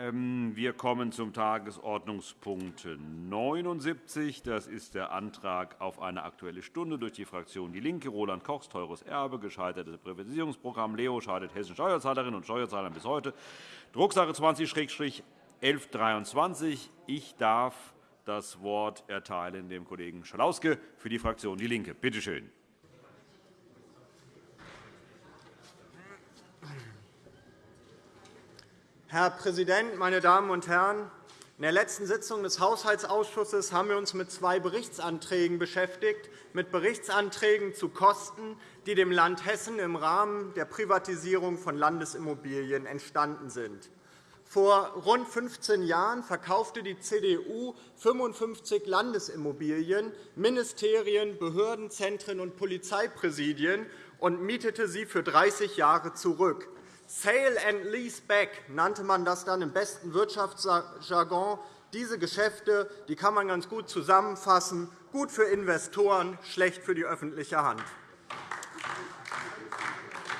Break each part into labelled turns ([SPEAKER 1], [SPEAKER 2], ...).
[SPEAKER 1] Ähm, wir kommen zum Tagesordnungspunkt 79. Das ist der Antrag auf eine Aktuelle Stunde durch die Fraktion DIE LINKE. Roland Kochs, teures Erbe, gescheitertes Privatisierungsprogramm. Leo schadet hessischen Steuerzahlerinnen und Steuerzahlern bis heute. Drucksache 20-1123. Ich darf das Wort erteilen dem Kollegen Schalauske für die Fraktion DIE LINKE. Bitte schön.
[SPEAKER 2] Herr Präsident, meine Damen und Herren! In der letzten Sitzung des Haushaltsausschusses haben wir uns mit zwei Berichtsanträgen beschäftigt, mit Berichtsanträgen zu Kosten, die dem Land Hessen im Rahmen der Privatisierung von Landesimmobilien entstanden sind. Vor rund 15 Jahren verkaufte die CDU 55 Landesimmobilien, Ministerien, Behörden, Zentren und Polizeipräsidien und mietete sie für 30 Jahre zurück. Sale and Lease Back nannte man das dann im besten Wirtschaftsjargon. Diese Geschäfte die kann man ganz gut zusammenfassen. Gut für Investoren, schlecht für die öffentliche Hand.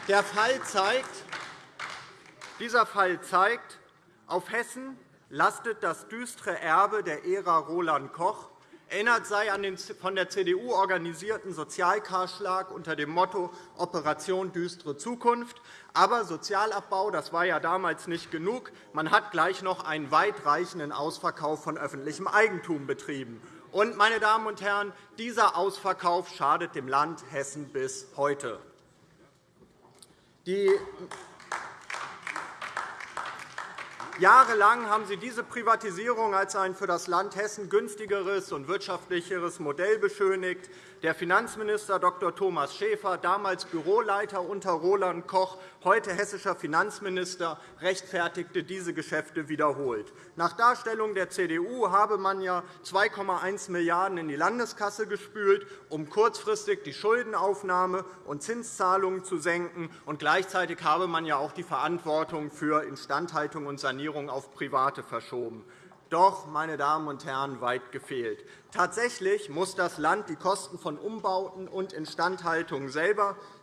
[SPEAKER 2] Der Fall zeigt, dieser Fall zeigt, auf Hessen lastet das düstere Erbe der Ära Roland Koch, Erinnert sei an den von der CDU organisierten Sozialkahlschlag unter dem Motto Operation düstere Zukunft. Aber Sozialabbau das war ja damals nicht genug. Man hat gleich noch einen weitreichenden Ausverkauf von öffentlichem Eigentum betrieben. Und, meine Damen und Herren, dieser Ausverkauf schadet dem Land Hessen bis heute. Die Jahrelang haben Sie diese Privatisierung als ein für das Land Hessen günstigeres und wirtschaftlicheres Modell beschönigt. Der Finanzminister Dr. Thomas Schäfer, damals Büroleiter unter Roland Koch, heute hessischer Finanzminister, rechtfertigte diese Geschäfte wiederholt. Nach Darstellung der CDU habe man ja 2,1 Milliarden € in die Landeskasse gespült, um kurzfristig die Schuldenaufnahme und Zinszahlungen zu senken. Und gleichzeitig habe man ja auch die Verantwortung für Instandhaltung und Sanierung auf Private verschoben. Doch, meine Damen und Herren, weit gefehlt. Tatsächlich muss das Land die Kosten von Umbauten und Instandhaltung selber äh,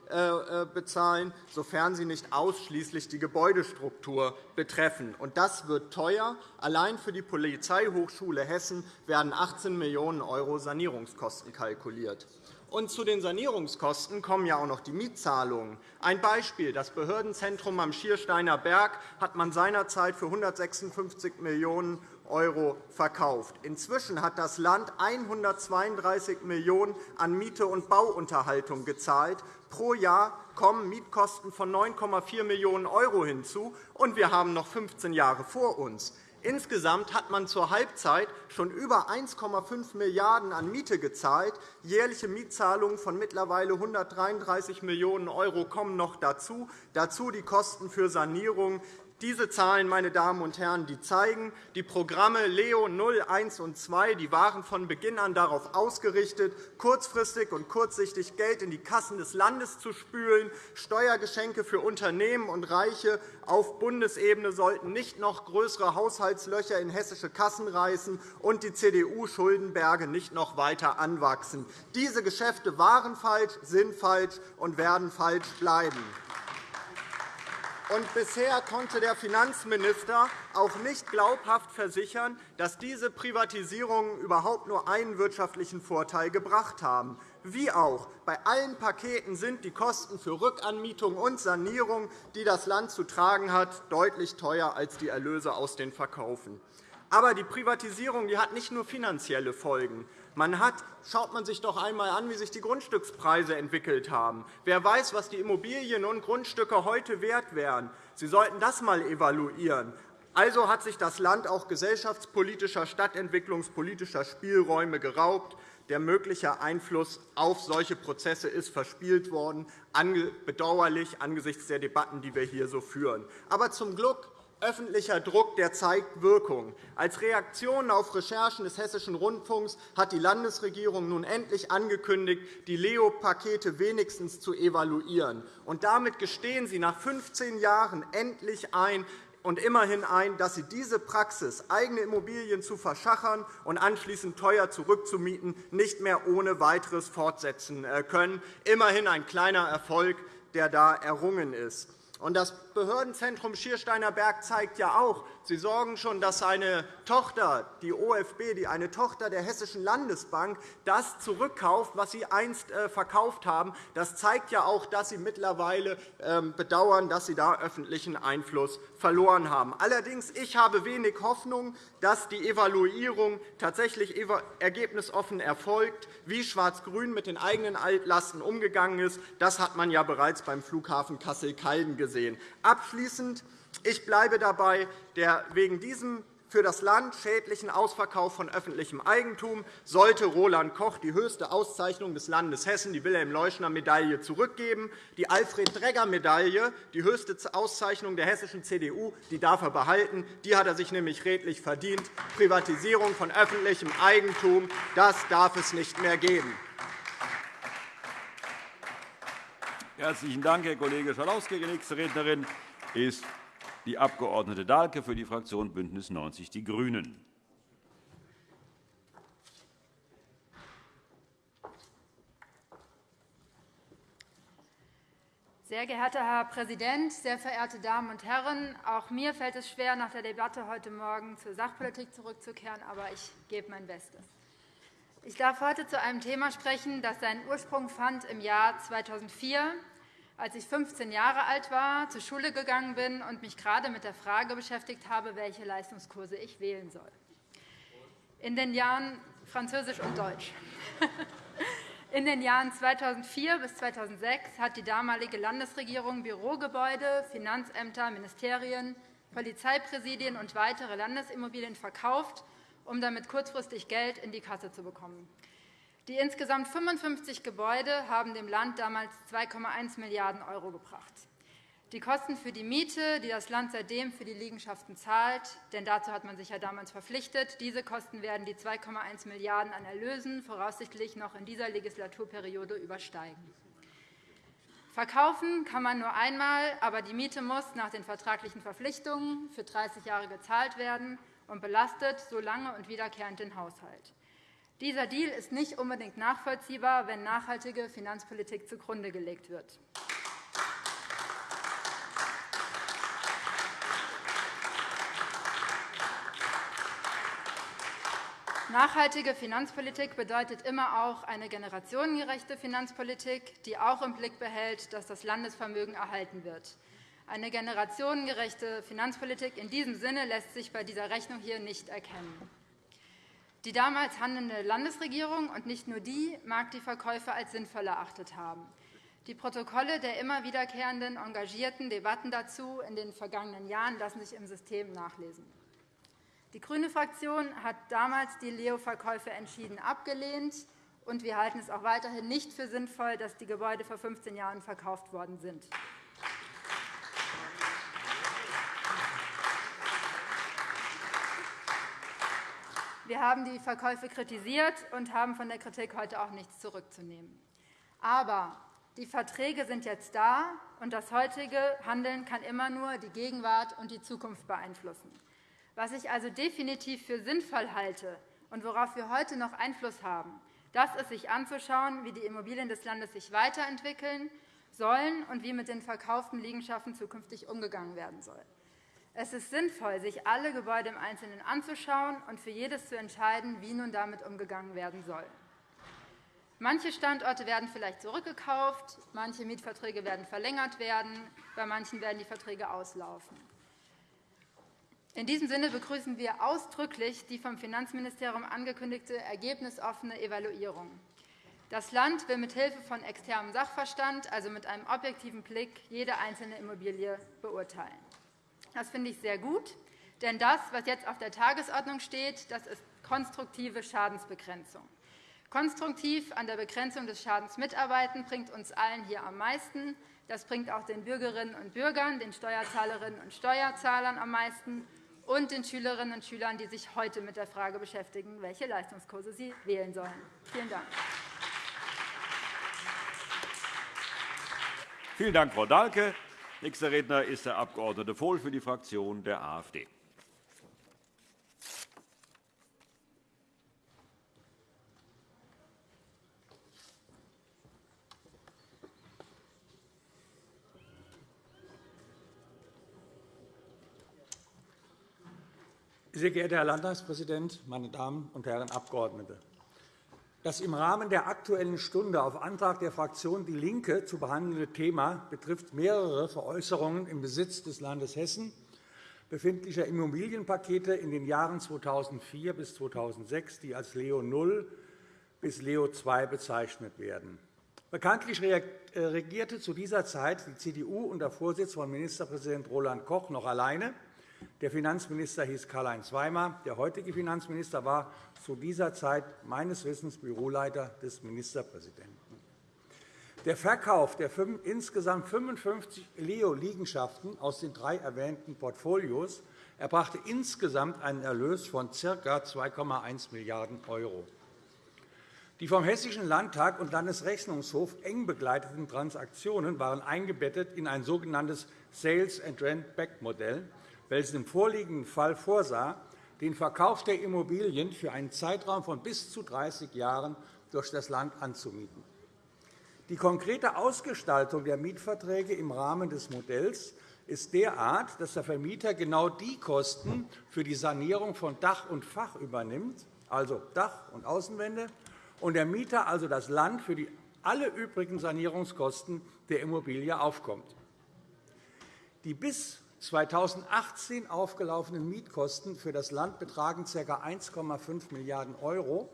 [SPEAKER 2] bezahlen, sofern sie nicht ausschließlich die Gebäudestruktur betreffen. Das wird teuer. Allein für die Polizeihochschule Hessen werden 18 Millionen € Sanierungskosten kalkuliert. Und zu den Sanierungskosten kommen ja auch noch die Mietzahlungen. Ein Beispiel. Das Behördenzentrum am Schiersteiner Berg hat man seinerzeit für 156 Millionen € verkauft. Inzwischen hat das Land 132 Millionen € an Miete und Bauunterhaltung gezahlt. Pro Jahr kommen Mietkosten von 9,4 Millionen € hinzu, und wir haben noch 15 Jahre vor uns. Insgesamt hat man zur Halbzeit schon über 1,5 Milliarden € an Miete gezahlt. Jährliche Mietzahlungen von mittlerweile 133 Millionen € kommen noch dazu. Dazu die Kosten für Sanierung diese Zahlen, meine Damen und Herren, die zeigen, die Programme LEO 0, 1 und 2 die waren von Beginn an darauf ausgerichtet, kurzfristig und kurzsichtig Geld in die Kassen des Landes zu spülen. Steuergeschenke für Unternehmen und Reiche auf Bundesebene sollten nicht noch größere Haushaltslöcher in hessische Kassen reißen und die CDU-Schuldenberge nicht noch weiter anwachsen. Diese Geschäfte waren falsch, sind falsch und werden falsch bleiben. Und bisher konnte der Finanzminister auch nicht glaubhaft versichern, dass diese Privatisierungen überhaupt nur einen wirtschaftlichen Vorteil gebracht haben. Wie auch, bei allen Paketen sind die Kosten für Rückanmietung und Sanierung, die das Land zu tragen hat, deutlich teurer als die Erlöse aus den Verkaufen. Aber die Privatisierung die hat nicht nur finanzielle Folgen. Man hat, schaut man sich doch einmal an, wie sich die Grundstückspreise entwickelt haben. Wer weiß, was die Immobilien und Grundstücke heute wert wären. Sie sollten das einmal evaluieren. Also hat sich das Land auch gesellschaftspolitischer, stadtentwicklungspolitischer Spielräume geraubt. Der mögliche Einfluss auf solche Prozesse ist verspielt worden, bedauerlich angesichts der Debatten, die wir hier so führen. Aber zum Glück Öffentlicher Druck der zeigt Wirkung. Als Reaktion auf Recherchen des Hessischen Rundfunks hat die Landesregierung nun endlich angekündigt, die Leo-Pakete wenigstens zu evaluieren. Und damit gestehen Sie nach 15 Jahren endlich ein, und immerhin ein, dass Sie diese Praxis, eigene Immobilien zu verschachern und anschließend teuer zurückzumieten, nicht mehr ohne weiteres fortsetzen äh, können. Immerhin ein kleiner Erfolg, der da errungen ist. Das Behördenzentrum Schiersteiner Berg zeigt ja auch, Sie sorgen schon, dass seine Tochter, die OFB, die eine Tochter der Hessischen Landesbank, das zurückkauft, was Sie einst äh, verkauft haben. Das zeigt ja auch, dass Sie mittlerweile ähm, bedauern, dass Sie da öffentlichen Einfluss verloren haben. Allerdings ich habe wenig Hoffnung, dass die Evaluierung tatsächlich ergebnisoffen erfolgt. Wie Schwarz-Grün mit den eigenen Altlasten umgegangen ist, das hat man ja bereits beim Flughafen Kassel-Calden gesehen. Abschließend. Ich bleibe dabei, der wegen diesem für das Land schädlichen Ausverkauf von öffentlichem Eigentum sollte Roland Koch die höchste Auszeichnung des Landes Hessen, die Wilhelm-Leuschner-Medaille, zurückgeben. Die Alfred-Dregger-Medaille, die höchste Auszeichnung der hessischen CDU, die darf er behalten. Die hat er sich nämlich redlich verdient. Privatisierung von öffentlichem Eigentum, das darf es nicht mehr geben.
[SPEAKER 1] Herzlichen Dank, Herr Kollege Schalauske. Die nächste Rednerin ist die Abg. Dahlke für die Fraktion BÜNDNIS 90 die GRÜNEN.
[SPEAKER 3] Sehr geehrter Herr Präsident, sehr verehrte Damen und Herren! Auch mir fällt es schwer, nach der Debatte heute Morgen zur Sachpolitik zurückzukehren, aber ich gebe mein Bestes. Ich darf heute zu einem Thema sprechen, das seinen Ursprung fand im Jahr 2004, als ich 15 Jahre alt war, zur Schule gegangen bin und mich gerade mit der Frage beschäftigt habe, welche Leistungskurse ich wählen soll. In den Jahren Französisch und Deutsch. In den Jahren 2004 bis 2006 hat die damalige Landesregierung Bürogebäude, Finanzämter, Ministerien, Polizeipräsidien und weitere Landesimmobilien verkauft um damit kurzfristig Geld in die Kasse zu bekommen. Die insgesamt 55 Gebäude haben dem Land damals 2,1 Milliarden € gebracht. Die Kosten für die Miete, die das Land seitdem für die Liegenschaften zahlt, denn dazu hat man sich ja damals verpflichtet, diese Kosten werden die 2,1 Milliarden € an Erlösen voraussichtlich noch in dieser Legislaturperiode übersteigen. Verkaufen kann man nur einmal, aber die Miete muss nach den vertraglichen Verpflichtungen für 30 Jahre gezahlt werden und belastet so lange und wiederkehrend den Haushalt. Dieser Deal ist nicht unbedingt nachvollziehbar, wenn nachhaltige Finanzpolitik zugrunde gelegt wird. Nachhaltige Finanzpolitik bedeutet immer auch eine generationengerechte Finanzpolitik, die auch im Blick behält, dass das Landesvermögen erhalten wird. Eine generationengerechte Finanzpolitik in diesem Sinne lässt sich bei dieser Rechnung hier nicht erkennen. Die damals handelnde Landesregierung und nicht nur die mag die Verkäufe als sinnvoll erachtet haben. Die Protokolle der immer wiederkehrenden engagierten Debatten dazu in den vergangenen Jahren lassen sich im System nachlesen. Die grüne Fraktion hat damals die Leo-Verkäufe entschieden abgelehnt, und wir halten es auch weiterhin nicht für sinnvoll, dass die Gebäude vor 15 Jahren verkauft worden sind. Wir haben die Verkäufe kritisiert und haben von der Kritik heute auch nichts zurückzunehmen. Aber die Verträge sind jetzt da, und das heutige Handeln kann immer nur die Gegenwart und die Zukunft beeinflussen. Was ich also definitiv für sinnvoll halte und worauf wir heute noch Einfluss haben, das ist, sich anzuschauen, wie die Immobilien des Landes sich weiterentwickeln sollen und wie mit den verkauften Liegenschaften zukünftig umgegangen werden soll. Es ist sinnvoll, sich alle Gebäude im Einzelnen anzuschauen und für jedes zu entscheiden, wie nun damit umgegangen werden soll. Manche Standorte werden vielleicht zurückgekauft, manche Mietverträge werden verlängert werden, bei manchen werden die Verträge auslaufen. In diesem Sinne begrüßen wir ausdrücklich die vom Finanzministerium angekündigte ergebnisoffene Evaluierung. Das Land will mithilfe von externem Sachverstand, also mit einem objektiven Blick, jede einzelne Immobilie beurteilen. Das finde ich sehr gut, denn das, was jetzt auf der Tagesordnung steht, das ist konstruktive Schadensbegrenzung. Konstruktiv an der Begrenzung des Schadens mitarbeiten bringt uns allen hier am meisten. Das bringt auch den Bürgerinnen und Bürgern, den Steuerzahlerinnen und Steuerzahlern am meisten und den Schülerinnen und Schülern, die sich heute mit der Frage beschäftigen, welche Leistungskurse sie wählen sollen. Vielen Dank.
[SPEAKER 1] Vielen Dank, Frau Dahlke. Nächster Redner ist der Abg. Vohl für die Fraktion der AfD.
[SPEAKER 4] Sehr geehrter Herr Landtagspräsident, meine Damen und Herren Abgeordnete! Das im Rahmen der Aktuellen Stunde auf Antrag der Fraktion DIE LINKE zu behandelnde Thema betrifft mehrere Veräußerungen im Besitz des Landes Hessen befindlicher Immobilienpakete in den Jahren 2004 bis 2006, die als Leo 0 bis Leo 2 bezeichnet werden. Bekanntlich äh, regierte zu dieser Zeit die CDU unter Vorsitz von Ministerpräsident Roland Koch noch alleine. Der Finanzminister hieß Karl-Heinz Weimar. Der heutige Finanzminister war zu dieser Zeit meines Wissens Büroleiter des Ministerpräsidenten. Der Verkauf der insgesamt 55 Leo-Liegenschaften aus den drei erwähnten Portfolios erbrachte insgesamt einen Erlös von ca. 2,1 Milliarden €. Die vom Hessischen Landtag und Landesrechnungshof eng begleiteten Transaktionen waren eingebettet in ein sogenanntes Sales welches im vorliegenden Fall vorsah, den Verkauf der Immobilien für einen Zeitraum von bis zu 30 Jahren durch das Land anzumieten. Die konkrete Ausgestaltung der Mietverträge im Rahmen des Modells ist derart, dass der Vermieter genau die Kosten für die Sanierung von Dach und Fach übernimmt, also Dach und Außenwände, und der Mieter, also das Land, für die alle übrigen Sanierungskosten der Immobilie aufkommt. Die bis 2018 aufgelaufenen Mietkosten für das Land betragen ca. 1,5 Milliarden €.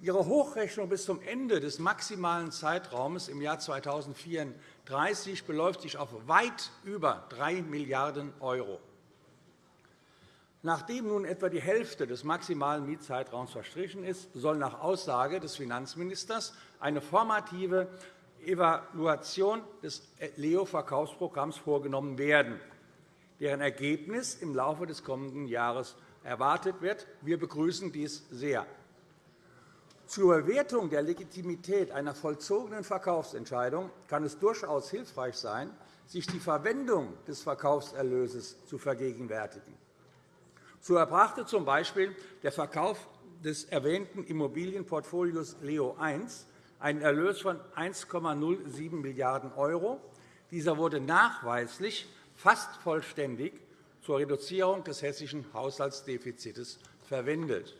[SPEAKER 4] Ihre Hochrechnung bis zum Ende des maximalen Zeitraums im Jahr 2034 beläuft sich auf weit über 3 Milliarden €. Nachdem nun etwa die Hälfte des maximalen Mietzeitraums verstrichen ist, soll nach Aussage des Finanzministers eine formative Evaluation des Leo-Verkaufsprogramms vorgenommen werden deren Ergebnis im Laufe des kommenden Jahres erwartet wird. Wir begrüßen dies sehr. Zur Bewertung der Legitimität einer vollzogenen Verkaufsentscheidung kann es durchaus hilfreich sein, sich die Verwendung des Verkaufserlöses zu vergegenwärtigen. So erbrachte z. B. der Verkauf des erwähnten Immobilienportfolios Leo I einen Erlös von 1,07 Milliarden €. Dieser wurde nachweislich fast vollständig zur Reduzierung des hessischen Haushaltsdefizits verwendet.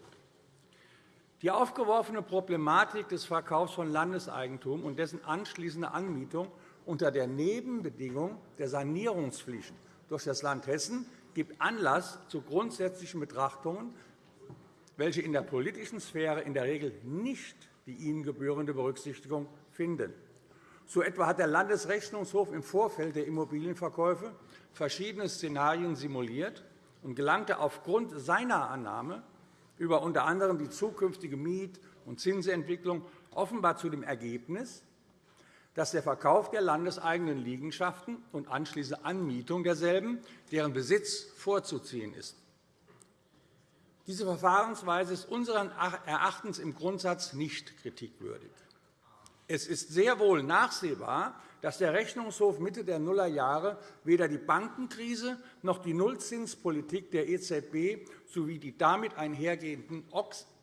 [SPEAKER 4] Die aufgeworfene Problematik des Verkaufs von Landeseigentum und dessen anschließende Anmietung unter der Nebenbedingung der Sanierungspflicht durch das Land Hessen gibt Anlass zu grundsätzlichen Betrachtungen, welche in der politischen Sphäre in der Regel nicht die ihnen gebührende Berücksichtigung finden. So etwa hat der Landesrechnungshof im Vorfeld der Immobilienverkäufe verschiedene Szenarien simuliert und gelangte aufgrund seiner Annahme über unter anderem die zukünftige Miet- und Zinsentwicklung offenbar zu dem Ergebnis, dass der Verkauf der landeseigenen Liegenschaften und anschließende Anmietung derselben deren Besitz vorzuziehen ist. Diese Verfahrensweise ist unseren Erachtens im Grundsatz nicht kritikwürdig. Es ist sehr wohl nachsehbar, dass der Rechnungshof Mitte der Nullerjahre weder die Bankenkrise noch die Nullzinspolitik der EZB sowie die damit einhergehenden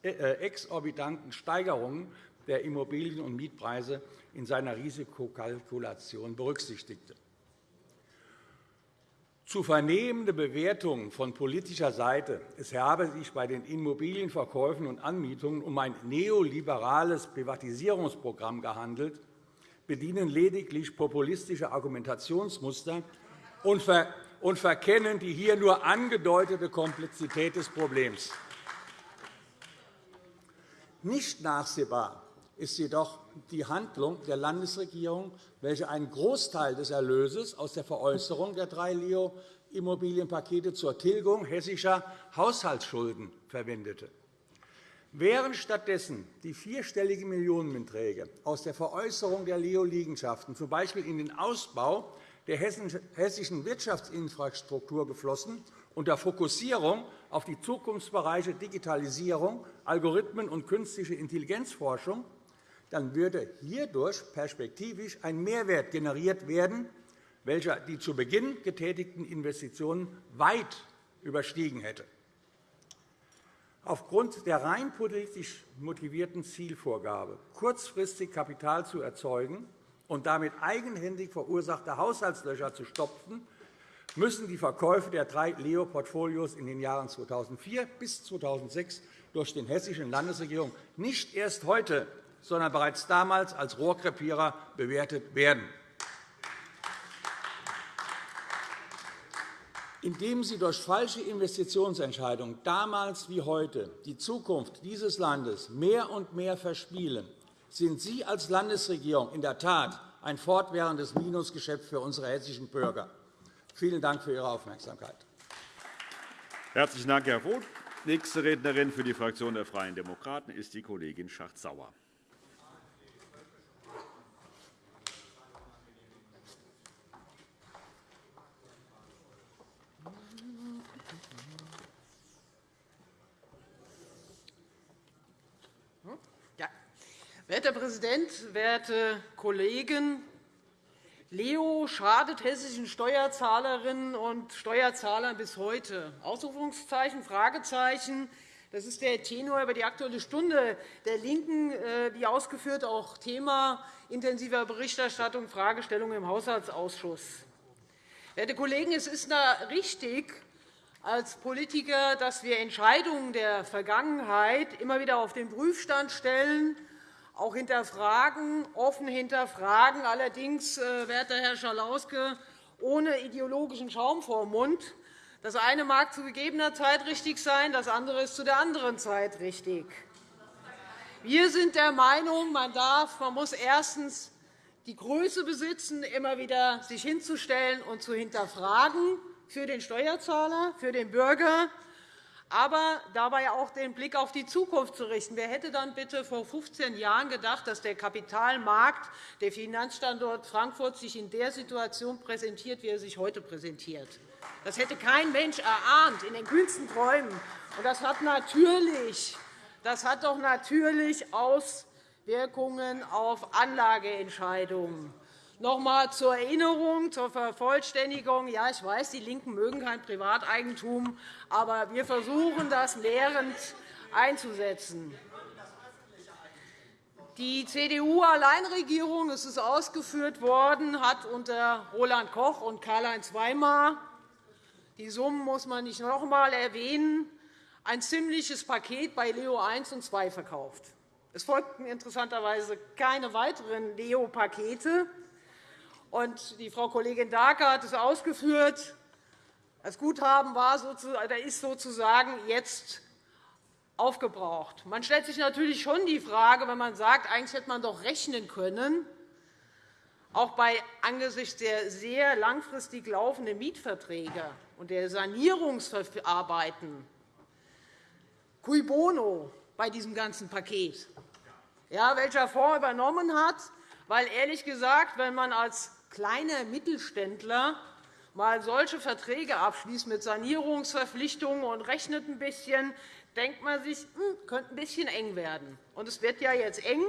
[SPEAKER 4] äh, exorbitanten Steigerungen der Immobilien- und Mietpreise in seiner Risikokalkulation berücksichtigte. Zu vernehmende Bewertungen von politischer Seite, es habe sich bei den Immobilienverkäufen und Anmietungen um ein neoliberales Privatisierungsprogramm gehandelt, bedienen lediglich populistische Argumentationsmuster und verkennen die hier nur angedeutete Komplexität des Problems. Nicht nachsehbar ist jedoch die Handlung der Landesregierung, welche einen Großteil des Erlöses aus der Veräußerung der drei Leo-Immobilienpakete zur Tilgung hessischer Haushaltsschulden verwendete. Wären stattdessen die vierstelligen Millionenbeträge aus der Veräußerung der Leo-Liegenschaften z. B. in den Ausbau der hessischen Wirtschaftsinfrastruktur geflossen, unter Fokussierung auf die Zukunftsbereiche Digitalisierung, Algorithmen und künstliche Intelligenzforschung, dann würde hierdurch perspektivisch ein Mehrwert generiert werden, welcher die zu Beginn getätigten Investitionen weit überstiegen hätte. Aufgrund der rein politisch motivierten Zielvorgabe, kurzfristig Kapital zu erzeugen und damit eigenhändig verursachte Haushaltslöcher zu stopfen, müssen die Verkäufe der drei Leo-Portfolios in den Jahren 2004 bis 2006 durch die hessische Landesregierung nicht erst heute, sondern bereits damals als Rohrkrepierer bewertet werden. Indem Sie durch falsche Investitionsentscheidungen damals wie heute die Zukunft dieses Landes mehr und mehr verspielen, sind Sie als Landesregierung in der Tat ein fortwährendes Minusgeschäft für unsere hessischen Bürger. Vielen Dank für Ihre Aufmerksamkeit.
[SPEAKER 1] Herzlichen Dank, Herr Roth. Nächste Rednerin für die Fraktion der Freien Demokraten ist die Kollegin Schacht-Sauer.
[SPEAKER 5] Herr Präsident, werte Kollegen! Leo schadet hessischen Steuerzahlerinnen und Steuerzahlern bis heute. Ausrufungszeichen, Fragezeichen. Das ist der Tenor über die Aktuelle Stunde der LINKEN, äh, wie ausgeführt, auch Thema intensiver Berichterstattung, Fragestellung im Haushaltsausschuss. Werte Kollegen, es ist richtig als Politiker, dass wir Entscheidungen der Vergangenheit immer wieder auf den Prüfstand stellen auch hinterfragen, offen hinterfragen, allerdings, äh, werter Herr Schalauske, ohne ideologischen Schaum vor Mund. Das eine mag zu gegebener Zeit richtig sein, das andere ist zu der anderen Zeit richtig. Wir sind der Meinung, man, darf, man muss erstens die Größe besitzen, immer wieder sich hinzustellen und zu hinterfragen für den Steuerzahler, für den Bürger aber dabei auch den Blick auf die Zukunft zu richten. Wer hätte dann bitte vor 15 Jahren gedacht, dass der Kapitalmarkt, der Finanzstandort Frankfurt, sich in der Situation präsentiert, wie er sich heute präsentiert? Das hätte kein Mensch erahnt, in den kühnsten Träumen. Und das hat natürlich, das hat doch natürlich Auswirkungen auf Anlageentscheidungen. Noch einmal zur Erinnerung, zur Vervollständigung. Ja, ich weiß, die LINKEN mögen kein Privateigentum, aber wir versuchen, das lehrend einzusetzen. Die CDU-Alleinregierung, es ist ausgeführt worden, hat unter Roland Koch und Karl-Heinz Weimar die Summen muss man nicht noch einmal erwähnen, ein ziemliches Paket bei Leo I und II verkauft. Es folgten interessanterweise keine weiteren Leo-Pakete. Und die Frau Kollegin Dahlke hat es ausgeführt. Das Guthaben war ist sozusagen jetzt aufgebraucht. Man stellt sich natürlich schon die Frage, wenn man sagt, eigentlich hätte man doch rechnen können, auch bei angesichts der sehr langfristig laufenden Mietverträge und der Sanierungsarbeiten, cui bono bei diesem ganzen Paket, ja, welcher Fonds übernommen hat, weil ehrlich gesagt, wenn man als kleiner Mittelständler mal solche Verträge abschließt mit Sanierungsverpflichtungen und rechnet ein bisschen, denkt man sich, hm, könnte ein bisschen eng werden. Und es wird ja jetzt eng.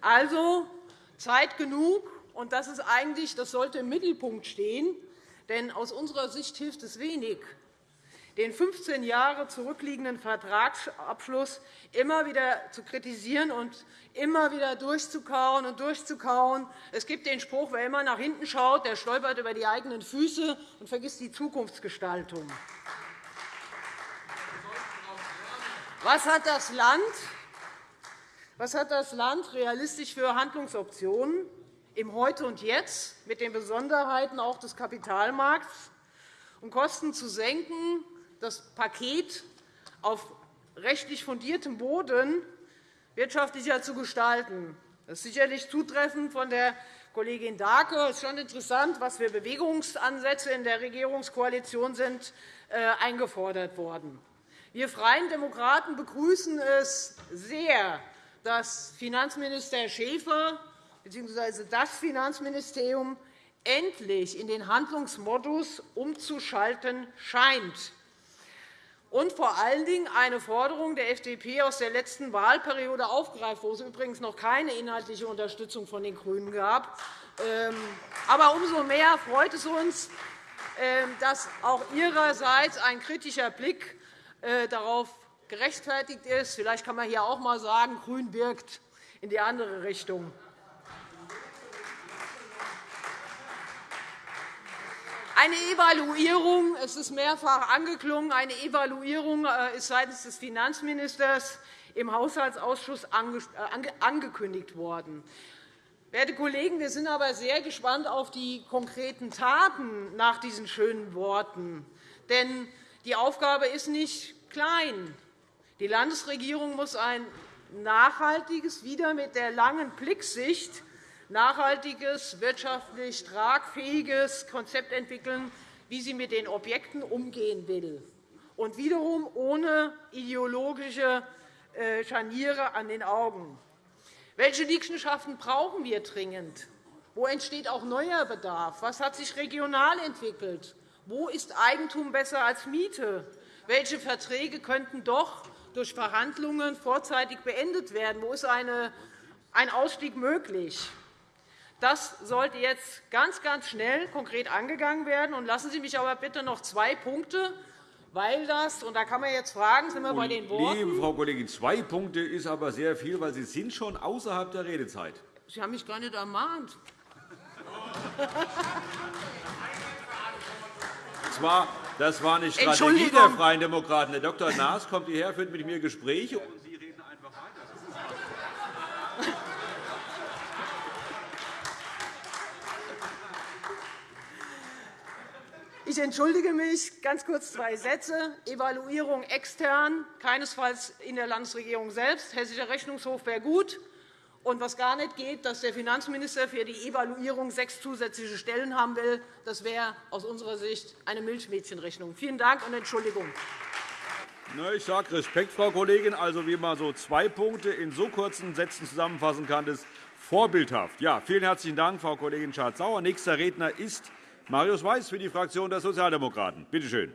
[SPEAKER 5] Also Zeit genug. Und das ist eigentlich, das sollte im Mittelpunkt stehen. Denn aus unserer Sicht hilft es wenig, den 15 Jahre zurückliegenden Vertragsabschluss immer wieder zu kritisieren und immer wieder durchzukauen und durchzukauen. Es gibt den Spruch, wer immer nach hinten schaut, der stolpert über die eigenen Füße und vergisst die Zukunftsgestaltung. Was hat das Land, was hat das Land realistisch für Handlungsoptionen im Heute und Jetzt mit den Besonderheiten auch des Kapitalmarkts, um Kosten zu senken, das Paket auf rechtlich fundiertem Boden wirtschaftlicher zu gestalten. Das ist sicherlich zutreffend von der Kollegin Dahlke. Es ist schon interessant, was für Bewegungsansätze in der Regierungskoalition sind äh, eingefordert worden. Wir Freien Demokraten begrüßen es sehr, dass Finanzminister Schäfer bzw. das Finanzministerium endlich in den Handlungsmodus umzuschalten scheint und vor allen Dingen eine Forderung der FDP aus der letzten Wahlperiode aufgreift, wo es übrigens noch keine inhaltliche Unterstützung von den GRÜNEN gab. Ähm, aber umso mehr freut es uns, ähm, dass auch Ihrerseits ein kritischer Blick äh, darauf gerechtfertigt ist. Vielleicht kann man hier auch einmal sagen, Grün wirkt in die andere Richtung. Eine Evaluierung, es ist mehrfach angeklungen, eine Evaluierung äh, ist seitens des Finanzministers im Haushaltsausschuss äh, angekündigt worden. Werte Kollegen, wir sind aber sehr gespannt auf die konkreten Taten nach diesen schönen Worten. Denn die Aufgabe ist nicht klein. Die Landesregierung muss ein nachhaltiges, wieder mit der langen Blicksicht nachhaltiges, wirtschaftlich tragfähiges Konzept entwickeln, wie sie mit den Objekten umgehen will, und wiederum ohne ideologische äh, Scharniere an den Augen. Welche Liegenschaften brauchen wir dringend? Wo entsteht auch neuer Bedarf? Was hat sich regional entwickelt? Wo ist Eigentum besser als Miete? Welche Verträge könnten doch durch Verhandlungen vorzeitig beendet werden? Wo ist ein Ausstieg möglich? Das sollte jetzt ganz, ganz schnell konkret angegangen werden. lassen Sie mich aber bitte noch zwei Punkte weil das, und da kann man jetzt fragen, sind wir bei den Worten?
[SPEAKER 1] Liebe Frau Kollegin, zwei Punkte ist aber sehr viel, weil Sie sind schon außerhalb der Redezeit.
[SPEAKER 5] Sie haben mich gar nicht ermahnt.
[SPEAKER 1] Das war, das war eine Strategie der Freien Demokraten. Der Dr. Naas kommt hierher, führt mit mir Gespräche.
[SPEAKER 5] Ich entschuldige mich. Ganz kurz zwei Sätze. Evaluierung extern, keinesfalls in der Landesregierung selbst. Hessischer Rechnungshof wäre gut. Und was gar nicht geht, dass der Finanzminister für die Evaluierung sechs zusätzliche Stellen haben will, das wäre aus unserer Sicht eine Milchmädchenrechnung. Vielen Dank und Entschuldigung.
[SPEAKER 1] Ich sage Respekt, Frau Kollegin. Also, wie man so zwei Punkte in so kurzen Sätzen zusammenfassen kann, ist vorbildhaft. Ja, vielen herzlichen Dank, Frau Kollegin Schardt-Sauer. Nächster Redner ist Marius Weiß für die Fraktion der Sozialdemokraten. Bitte schön.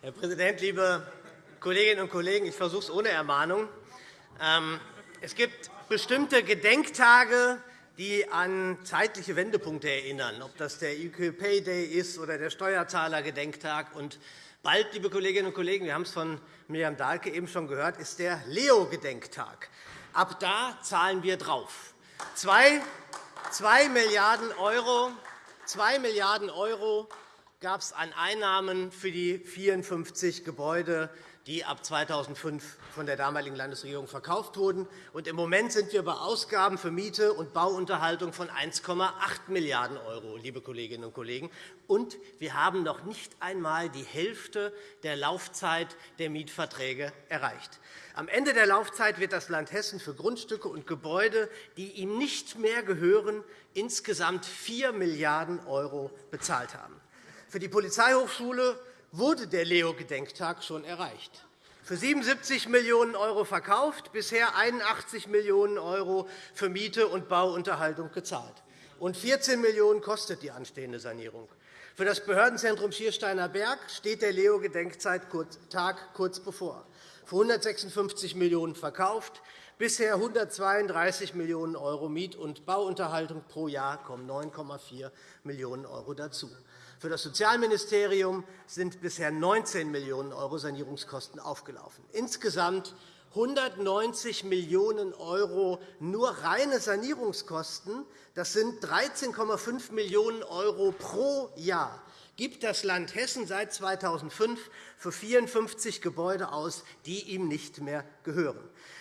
[SPEAKER 6] Herr Präsident, liebe Kolleginnen und Kollegen! Ich versuche es ohne Ermahnung. Ähm, es gibt bestimmte Gedenktage, die an zeitliche Wendepunkte erinnern, ob das der UK Pay Day ist oder der Steuerzahlergedenktag. Bald, liebe Kolleginnen und Kollegen, wir haben es von Miriam Dahlke eben schon gehört, ist der Leo-Gedenktag. Ab da zahlen wir drauf. 2 Milliarden €, 2 Milliarden € gab es an Einnahmen für die 54 Gebäude, die ab 2005 von der damaligen Landesregierung verkauft wurden. Im Moment sind wir bei Ausgaben für Miete und Bauunterhaltung von 1,8 Milliarden €, liebe Kolleginnen und Kollegen. Und wir haben noch nicht einmal die Hälfte der Laufzeit der Mietverträge erreicht. Am Ende der Laufzeit wird das Land Hessen für Grundstücke und Gebäude, die ihm nicht mehr gehören, insgesamt 4 Milliarden € bezahlt haben. Für die Polizeihochschule wurde der Leo-Gedenktag schon erreicht. Für 77 Millionen € verkauft, bisher 81 Millionen € für Miete und Bauunterhaltung gezahlt. Und 14 Millionen € kostet die anstehende Sanierung. Für das Behördenzentrum Schiersteiner Berg steht der Leo-Gedenktag kurz bevor. Für 156 Millionen € verkauft, bisher 132 Millionen € Miet- und Bauunterhaltung pro Jahr kommen 9,4 Millionen € dazu. Für das Sozialministerium sind bisher 19 Millionen € Sanierungskosten aufgelaufen. Insgesamt 190 Millionen € nur reine Sanierungskosten. Das sind 13,5 Millionen € pro Jahr gibt das Land Hessen seit 2005 für 54 Gebäude aus, die ihm nicht mehr gehören.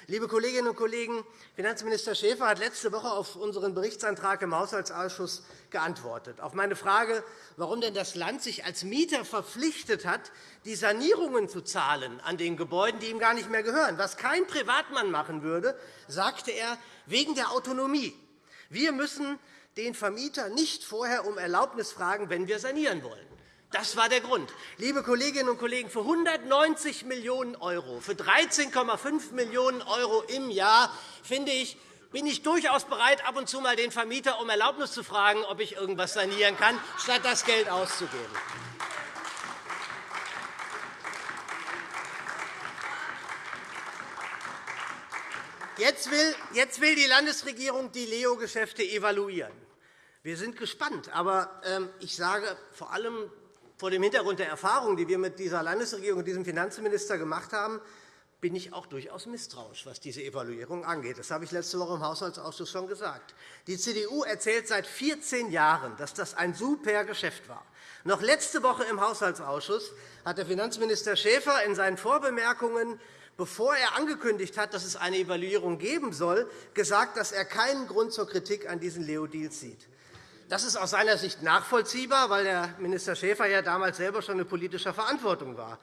[SPEAKER 6] Liebe Kolleginnen und Kollegen, Finanzminister Schäfer hat letzte Woche auf unseren Berichtsantrag im Haushaltsausschuss geantwortet. Auf meine Frage, warum denn das Land sich als Mieter verpflichtet hat, die Sanierungen zu zahlen an den Gebäuden, die ihm gar nicht mehr gehören, was kein Privatmann machen würde, sagte er, wegen der Autonomie. Wir müssen den Vermieter nicht vorher um Erlaubnis fragen, wenn wir sanieren wollen. Das war der Grund. Liebe Kolleginnen und Kollegen, für 190 Millionen €, für 13,5 Millionen € im Jahr finde ich, bin ich durchaus bereit, ab und zu mal den Vermieter um Erlaubnis zu fragen, ob ich irgendetwas sanieren kann, statt das Geld auszugeben. Jetzt will die Landesregierung die Leo-Geschäfte evaluieren. Wir sind gespannt. Aber ähm, ich sage vor allem vor dem Hintergrund der Erfahrungen, die wir mit dieser Landesregierung und diesem Finanzminister gemacht haben, bin ich auch durchaus misstrauisch, was diese Evaluierung angeht. Das habe ich letzte Woche im Haushaltsausschuss schon gesagt. Die CDU erzählt seit 14 Jahren, dass das ein super Geschäft war. Noch letzte Woche im Haushaltsausschuss hat der Finanzminister Schäfer in seinen Vorbemerkungen bevor er angekündigt hat, dass es eine Evaluierung geben soll, gesagt, dass er keinen Grund zur Kritik an diesen Leo-Deals sieht. Das ist aus seiner Sicht nachvollziehbar, weil der Minister Schäfer ja damals selber schon in politischer Verantwortung war.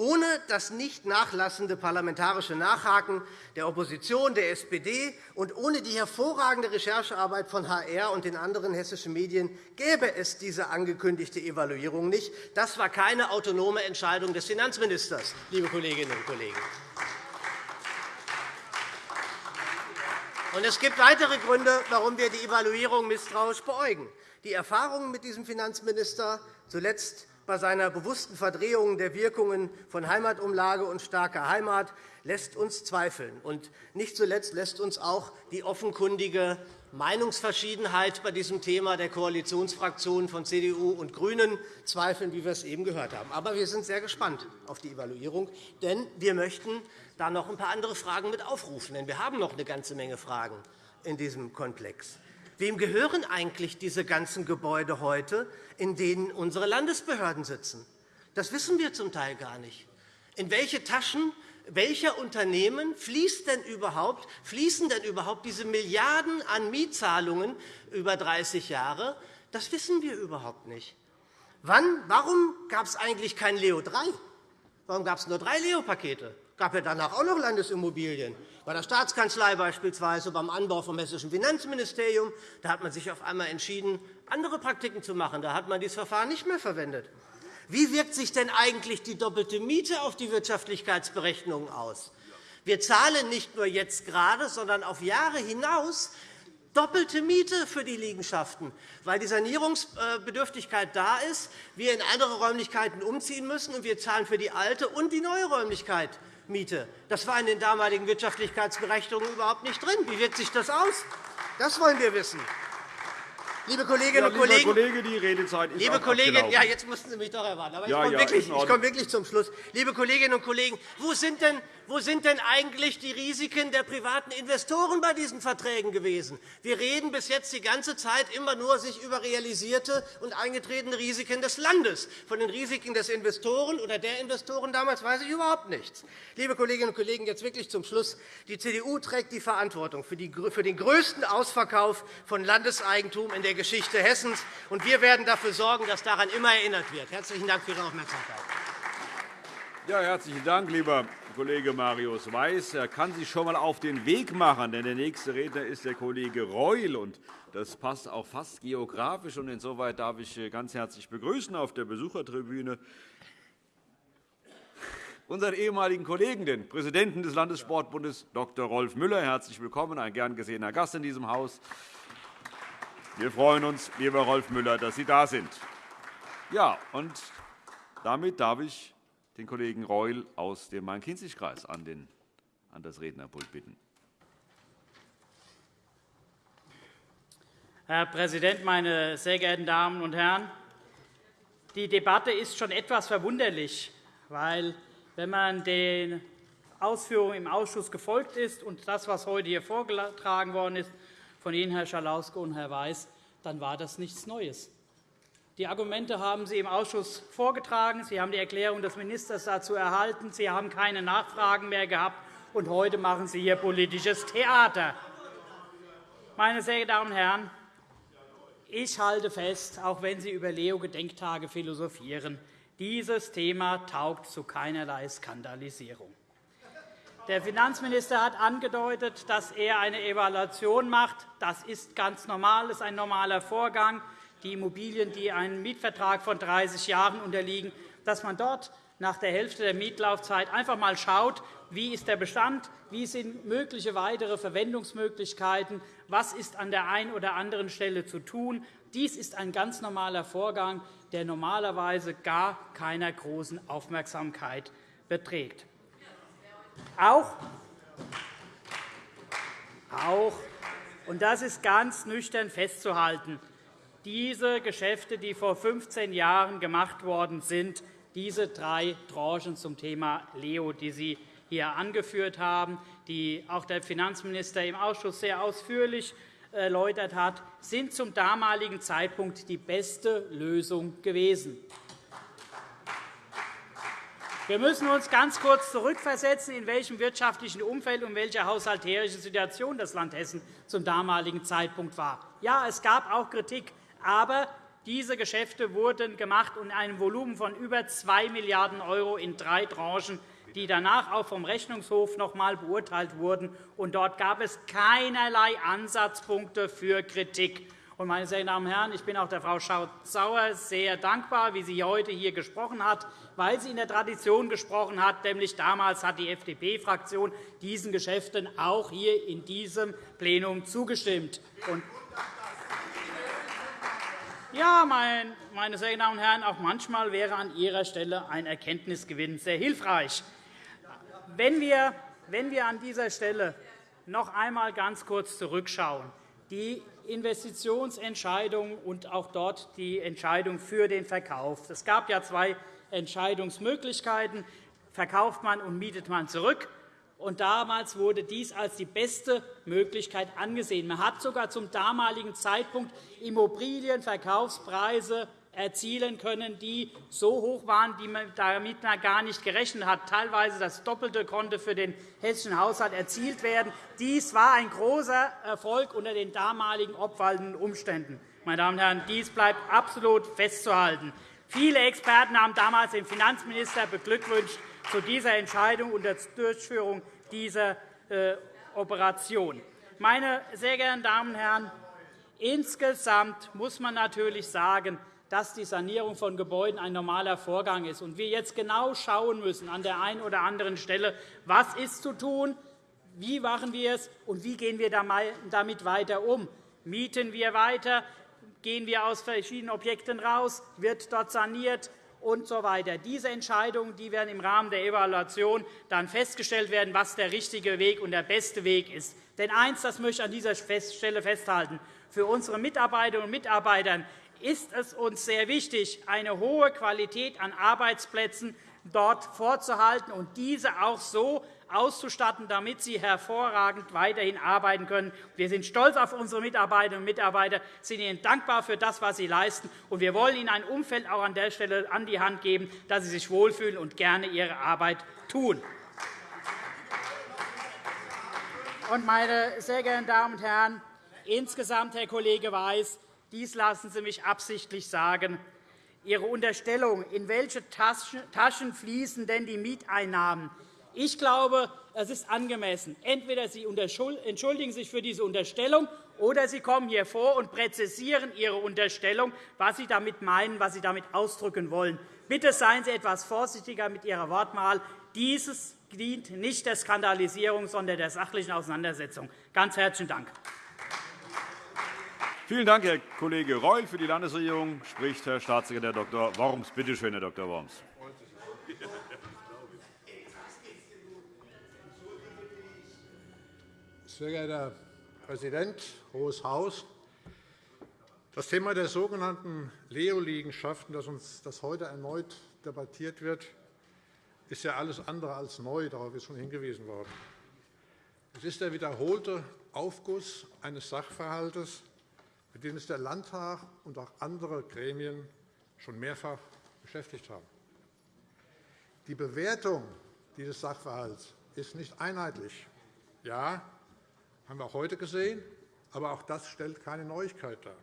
[SPEAKER 6] Ohne das nicht nachlassende parlamentarische Nachhaken der Opposition, der SPD und ohne die hervorragende Recherchearbeit von HR und den anderen hessischen Medien gäbe es diese angekündigte Evaluierung nicht. Das war keine autonome Entscheidung des Finanzministers, liebe Kolleginnen und Kollegen. es gibt weitere Gründe, warum wir die Evaluierung misstrauisch beäugen. Die Erfahrungen mit diesem Finanzminister, zuletzt bei seiner bewussten Verdrehung der Wirkungen von Heimatumlage und starker Heimat lässt uns zweifeln. Und nicht zuletzt lässt uns auch die offenkundige Meinungsverschiedenheit bei diesem Thema der Koalitionsfraktionen von CDU und GRÜNEN zweifeln, wie wir es eben gehört haben. Aber wir sind sehr gespannt auf die Evaluierung, denn wir möchten da noch ein paar andere Fragen mit aufrufen. Denn wir haben noch eine ganze Menge Fragen in diesem Komplex. Wem gehören eigentlich diese ganzen Gebäude heute, in denen unsere Landesbehörden sitzen? Das wissen wir zum Teil gar nicht. In welche Taschen welcher Unternehmen fließt denn überhaupt, fließen denn überhaupt diese Milliarden an Mietzahlungen über 30 Jahre? Das wissen wir überhaupt nicht. Wann, warum gab es eigentlich kein Leo III? Warum gab es nur drei Leo-Pakete? Gab ja danach auch noch Landesimmobilien. Bei der Staatskanzlei beispielsweise, beim Anbau vom Hessischen Finanzministerium. Da hat man sich auf einmal entschieden, andere Praktiken zu machen. Da hat man dieses Verfahren nicht mehr verwendet. Wie wirkt sich denn eigentlich die doppelte Miete auf die Wirtschaftlichkeitsberechnungen aus? Wir zahlen nicht nur jetzt gerade, sondern auf Jahre hinaus doppelte Miete für die Liegenschaften, weil die Sanierungsbedürftigkeit da ist, wir in andere Räumlichkeiten umziehen müssen, und wir zahlen für die alte und die neue Räumlichkeit Miete. Das war in den damaligen Wirtschaftlichkeitsberechnungen überhaupt nicht drin. Wie wirkt sich das aus? Das wollen wir wissen. Liebe Kolleginnen
[SPEAKER 1] ja,
[SPEAKER 6] und Kollegen,
[SPEAKER 1] Kollege, die Redezeit ist
[SPEAKER 6] liebe Kolleginnen, ja, jetzt mussten Sie mich doch erwarten. Aber ja, ich, komme ja, wirklich, ich komme wirklich zum Schluss. Liebe Kolleginnen und Kollegen, wo sind denn wo sind denn eigentlich die Risiken der privaten Investoren bei diesen Verträgen gewesen? Wir reden bis jetzt die ganze Zeit immer nur sich über realisierte und eingetretene Risiken des Landes. Von den Risiken des Investoren oder der Investoren damals weiß ich überhaupt nichts. Liebe Kolleginnen und Kollegen, jetzt wirklich zum Schluss. Die CDU trägt die Verantwortung für den größten Ausverkauf von Landeseigentum in der Geschichte Hessens. und Wir werden dafür sorgen, dass daran immer erinnert wird. Herzlichen Dank für Ihre Aufmerksamkeit.
[SPEAKER 1] Ja, herzlichen Dank, lieber Kollege Marius Weiß. Er kann sich schon einmal auf den Weg machen, denn der nächste Redner ist der Kollege Reul. Und das passt auch fast geografisch. Und insoweit darf ich ganz herzlich begrüßen auf der Besuchertribüne unseren ehemaligen Kollegen, den Präsidenten des Landessportbundes, Dr. Rolf Müller. Herzlich willkommen, ein gern gesehener Gast in diesem Haus. Wir freuen uns, lieber Rolf Müller, dass Sie da sind. Ja, und damit darf ich den Kollegen Reul aus dem Main-Kinzig-Kreis an, an das Rednerpult bitten.
[SPEAKER 7] Herr Präsident, meine sehr geehrten Damen und Herren! Die Debatte ist schon etwas verwunderlich, weil, wenn man den Ausführungen im Ausschuss gefolgt ist und das, was heute hier vorgetragen worden ist von Ihnen, Herr Schalauske und Herr Weiß, dann war das nichts Neues. Die Argumente haben Sie im Ausschuss vorgetragen. Sie haben die Erklärung des Ministers dazu erhalten. Sie haben keine Nachfragen mehr gehabt. Und heute machen Sie hier politisches Theater. Meine sehr geehrten Damen und Herren, ich halte fest, auch wenn Sie über Leo-Gedenktage philosophieren, dieses Thema taugt zu keinerlei Skandalisierung. Der Finanzminister hat angedeutet, dass er eine Evaluation macht. Das ist ganz normal, das ist ein normaler Vorgang die Immobilien, die einem Mietvertrag von 30 Jahren unterliegen, dass man dort nach der Hälfte der Mietlaufzeit einfach einmal schaut, wie ist der Bestand, wie sind mögliche weitere Verwendungsmöglichkeiten, was ist an der einen oder anderen Stelle zu tun. Dies ist ein ganz normaler Vorgang, der normalerweise gar keiner großen Aufmerksamkeit beträgt. Auch, auch und das ist ganz nüchtern festzuhalten, diese Geschäfte, die vor 15 Jahren gemacht worden sind, diese drei Tranchen zum Thema Leo, die Sie hier angeführt haben, die auch der Finanzminister im Ausschuss sehr ausführlich erläutert hat, sind zum damaligen Zeitpunkt die beste Lösung gewesen. Wir müssen uns ganz kurz zurückversetzen, in welchem wirtschaftlichen Umfeld und welcher haushalterischen Situation das Land Hessen zum damaligen Zeitpunkt war. Ja, es gab auch Kritik, aber diese Geschäfte wurden gemacht in einem Volumen von über 2 Milliarden € in drei Tranchen, die danach auch vom Rechnungshof noch einmal beurteilt wurden. Und dort gab es keinerlei Ansatzpunkte für Kritik. Meine sehr Damen und Herren, ich bin auch der Frau Schaut-Sauer sehr dankbar, wie sie heute hier gesprochen hat, weil sie in der Tradition gesprochen hat. Nämlich damals hat die FDP-Fraktion diesen Geschäften auch hier in diesem Plenum zugestimmt. Ja, meine sehr Damen und Herren, auch manchmal wäre an Ihrer Stelle ein Erkenntnisgewinn sehr hilfreich. Wenn wir, wenn wir an dieser Stelle noch einmal ganz kurz zurückschauen, die Investitionsentscheidung und auch dort die Entscheidung für den Verkauf. Es gab ja zwei Entscheidungsmöglichkeiten. Verkauft man und mietet man zurück? Und damals wurde dies als die beste Möglichkeit angesehen. Man hat sogar zum damaligen Zeitpunkt Immobilienverkaufspreise erzielen können, die so hoch waren, damit man gar nicht gerechnet hat. Teilweise das Doppelte konnte für den hessischen Haushalt erzielt werden. Dies war ein großer Erfolg unter den damaligen obwaltenden Umständen. Meine Damen und Herren, dies bleibt absolut festzuhalten. Viele Experten haben damals den Finanzminister beglückwünscht zu dieser Entscheidung und der Durchführung dieser äh, Operation. Meine sehr geehrten Damen und Herren, insgesamt muss man natürlich sagen, dass die Sanierung von Gebäuden ein normaler Vorgang ist und wir jetzt genau schauen müssen an der einen oder anderen Stelle, was ist zu tun, wie machen wir es und wie gehen wir damit weiter um. Mieten wir weiter? Gehen wir aus verschiedenen Objekten raus? Wird dort saniert? und so weiter. Diese Entscheidungen die werden im Rahmen der Evaluation dann festgestellt werden, was der richtige Weg und der beste Weg ist. Denn eines das möchte ich an dieser Stelle festhalten. Für unsere Mitarbeiterinnen und Mitarbeiter ist es uns sehr wichtig, eine hohe Qualität an Arbeitsplätzen dort vorzuhalten und diese auch so auszustatten, damit sie hervorragend weiterhin arbeiten können. Wir sind stolz auf unsere Mitarbeiterinnen und Mitarbeiter, sind ihnen dankbar für das, was sie leisten, und wir wollen ihnen ein Umfeld auch an der Stelle an die Hand geben, dass sie sich wohlfühlen und gerne ihre Arbeit tun. Meine sehr geehrten Damen und Herren, insgesamt, Herr Kollege Weiß, dies lassen Sie mich absichtlich sagen. Ihre Unterstellung, in welche Taschen fließen denn die Mieteinnahmen? Ich glaube, es ist angemessen. Entweder Sie entschuldigen sich für diese Unterstellung, oder Sie kommen hier vor und präzisieren Ihre Unterstellung, was Sie damit meinen, was Sie damit ausdrücken wollen. Bitte seien Sie etwas vorsichtiger mit Ihrer Wortwahl. Dieses dient nicht der Skandalisierung, sondern der sachlichen Auseinandersetzung. Ganz herzlichen Dank.
[SPEAKER 1] Vielen Dank, Herr Kollege Reul. Für die Landesregierung spricht Herr Staatssekretär Dr. Worms. Bitte schön, Herr Dr. Worms.
[SPEAKER 8] Sehr geehrter Herr Präsident, Hohes Haus! Das Thema der sogenannten Leo-Liegenschaften, das heute erneut debattiert wird, ist ja alles andere als neu. Darauf ist schon hingewiesen worden. Es ist der wiederholte Aufguss eines Sachverhalts, mit dem sich der Landtag und auch andere Gremien schon mehrfach beschäftigt haben. Die Bewertung dieses Sachverhalts ist nicht einheitlich. Ja, haben wir auch heute gesehen, aber auch das stellt keine Neuigkeit dar.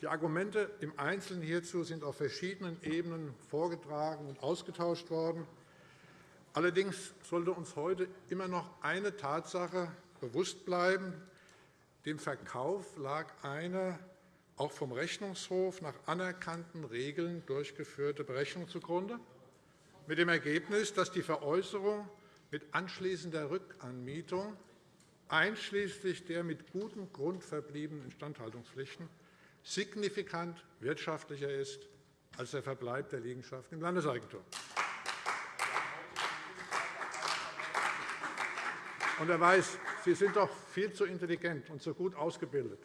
[SPEAKER 8] Die Argumente im Einzelnen hierzu sind auf verschiedenen Ebenen vorgetragen und ausgetauscht worden. Allerdings sollte uns heute immer noch eine Tatsache bewusst bleiben. Dem Verkauf lag eine auch vom Rechnungshof nach anerkannten Regeln durchgeführte Berechnung zugrunde, mit dem Ergebnis, dass die Veräußerung mit anschließender Rückanmietung einschließlich der mit gutem Grund verbliebenen Instandhaltungspflichten signifikant wirtschaftlicher ist als der Verbleib der Liegenschaften im Landeseigentum. Und er weiß, Sie sind doch viel zu intelligent und zu gut ausgebildet,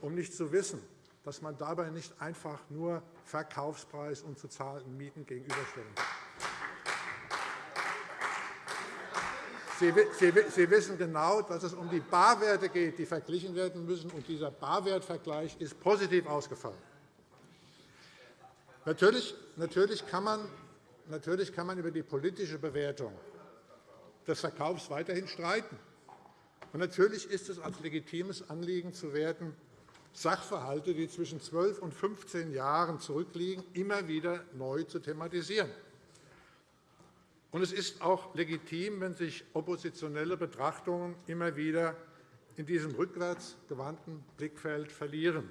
[SPEAKER 8] um nicht zu wissen, dass man dabei nicht einfach nur Verkaufspreis und zu zahlenden Mieten gegenüberstellen kann. Sie wissen genau, dass es um die Barwerte geht, die verglichen werden müssen. Und dieser Barwertvergleich ist positiv ausgefallen. Natürlich, kann man, kann man über die politische Bewertung des Verkaufs weiterhin streiten. Und natürlich ist es als legitimes Anliegen zu werten, Sachverhalte, die zwischen 12 und 15 Jahren zurückliegen, immer wieder neu zu thematisieren. Und es ist auch legitim, wenn sich oppositionelle Betrachtungen immer wieder in diesem rückwärts gewandten Blickfeld verlieren.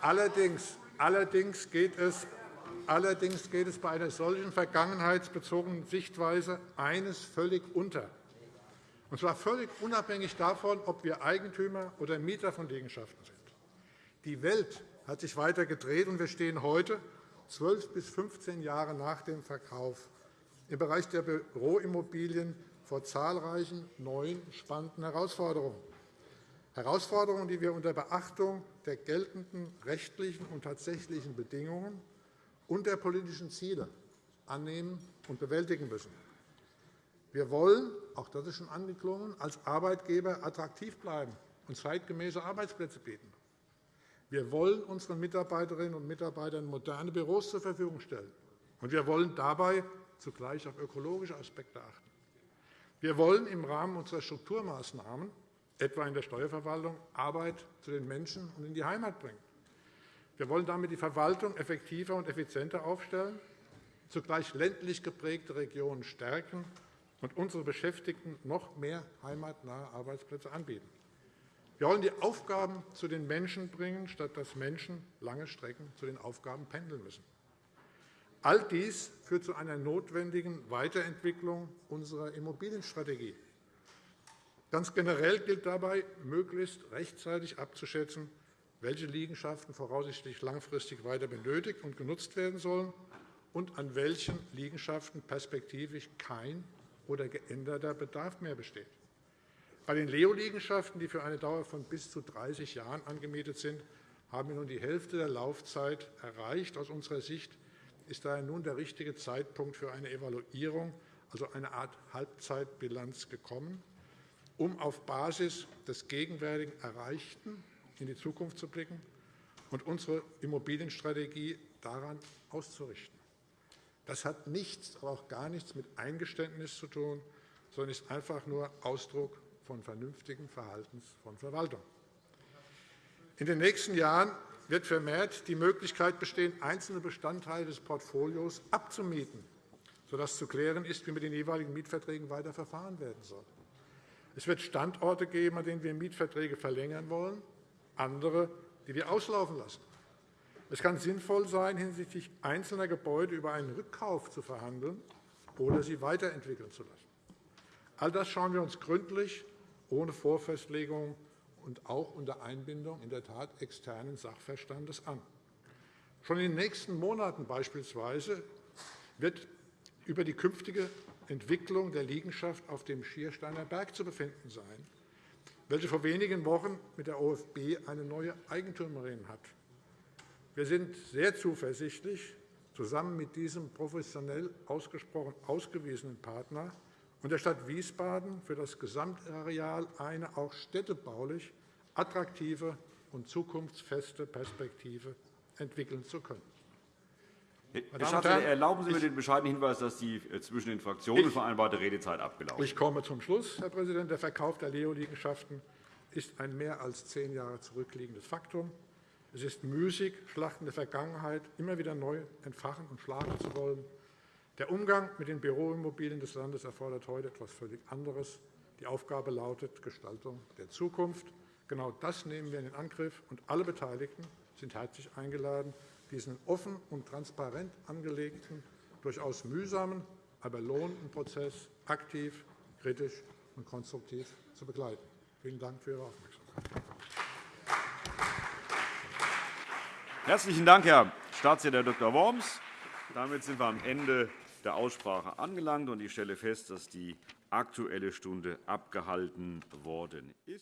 [SPEAKER 8] Allerdings, allerdings, geht es, allerdings geht es bei einer solchen vergangenheitsbezogenen Sichtweise eines völlig unter, und zwar völlig unabhängig davon, ob wir Eigentümer oder Mieter von Liegenschaften sind. Die Welt hat sich weiter gedreht, und wir stehen heute, 12 bis 15 Jahre nach dem Verkauf, im Bereich der Büroimmobilien vor zahlreichen neuen, spannenden Herausforderungen. Herausforderungen, die wir unter Beachtung der geltenden rechtlichen und tatsächlichen Bedingungen und der politischen Ziele annehmen und bewältigen müssen. Wir wollen, auch das ist schon angeklungen, als Arbeitgeber attraktiv bleiben und zeitgemäße Arbeitsplätze bieten. Wir wollen unseren Mitarbeiterinnen und Mitarbeitern moderne Büros zur Verfügung stellen. Und wir wollen dabei zugleich auf ökologische Aspekte achten. Wir wollen im Rahmen unserer Strukturmaßnahmen, etwa in der Steuerverwaltung, Arbeit zu den Menschen und in die Heimat bringen. Wir wollen damit die Verwaltung effektiver und effizienter aufstellen, zugleich ländlich geprägte Regionen stärken und unsere Beschäftigten noch mehr heimatnahe Arbeitsplätze anbieten. Wir wollen die Aufgaben zu den Menschen bringen, statt dass Menschen lange Strecken zu den Aufgaben pendeln müssen. All dies führt zu einer notwendigen Weiterentwicklung unserer Immobilienstrategie. Ganz generell gilt dabei, möglichst rechtzeitig abzuschätzen, welche Liegenschaften voraussichtlich langfristig weiter benötigt und genutzt werden sollen und an welchen Liegenschaften perspektivisch kein oder geänderter Bedarf mehr besteht. Bei den Leo-Liegenschaften, die für eine Dauer von bis zu 30 Jahren angemietet sind, haben wir nun die Hälfte der Laufzeit erreicht. Aus unserer Sicht ist daher nun der richtige Zeitpunkt für eine Evaluierung, also eine Art Halbzeitbilanz, gekommen, um auf Basis des gegenwärtigen Erreichten in die Zukunft zu blicken und unsere Immobilienstrategie daran auszurichten. Das hat nichts, aber auch gar nichts mit Eingeständnis zu tun, sondern ist einfach nur Ausdruck von vernünftigem Verhaltens von Verwaltung. In den nächsten Jahren wird vermehrt die Möglichkeit bestehen, einzelne Bestandteile des Portfolios abzumieten, sodass zu klären ist, wie mit den jeweiligen Mietverträgen weiter verfahren werden soll. Es wird Standorte geben, an denen wir Mietverträge verlängern wollen, andere, die wir auslaufen lassen. Es kann sinnvoll sein, hinsichtlich einzelner Gebäude über einen Rückkauf zu verhandeln oder sie weiterentwickeln zu lassen. All das schauen wir uns gründlich, ohne Vorfestlegung und auch unter Einbindung in der Tat externen Sachverstandes an. Schon in den nächsten Monaten beispielsweise wird über die künftige Entwicklung der Liegenschaft auf dem Schiersteiner Berg zu befinden sein, welche vor wenigen Wochen mit der OFB eine neue Eigentümerin hat. Wir sind sehr zuversichtlich, zusammen mit diesem professionell ausgesprochen ausgewiesenen Partner und der Stadt Wiesbaden für das Gesamtareal eine auch städtebaulich attraktive und zukunftsfeste Perspektive entwickeln zu können.
[SPEAKER 1] Herr Staatssekretär, erlauben Sie mir den bescheidenen Hinweis, dass die äh, zwischen den Fraktionen vereinbarte Redezeit abgelaufen
[SPEAKER 8] ist. Ich komme zum Schluss, Herr Präsident. Der Verkauf der Leo-Liegenschaften ist ein mehr als zehn Jahre zurückliegendes Faktum. Es ist müßig, Schlachten der Vergangenheit immer wieder neu entfachen und schlagen zu wollen. Der Umgang mit den Büroimmobilien des Landes erfordert heute etwas völlig anderes. Die Aufgabe lautet Gestaltung der Zukunft. Genau das nehmen wir in Angriff, und alle Beteiligten sind herzlich eingeladen, diesen offen und transparent angelegten, durchaus mühsamen, aber lohnenden Prozess aktiv, kritisch und konstruktiv zu begleiten. Vielen Dank für Ihre Aufmerksamkeit.
[SPEAKER 1] Herzlichen Dank, Herr Staatssekretär Dr. Worms. Damit sind wir am Ende der Aussprache angelangt. und Ich stelle fest, dass die Aktuelle Stunde abgehalten worden ist.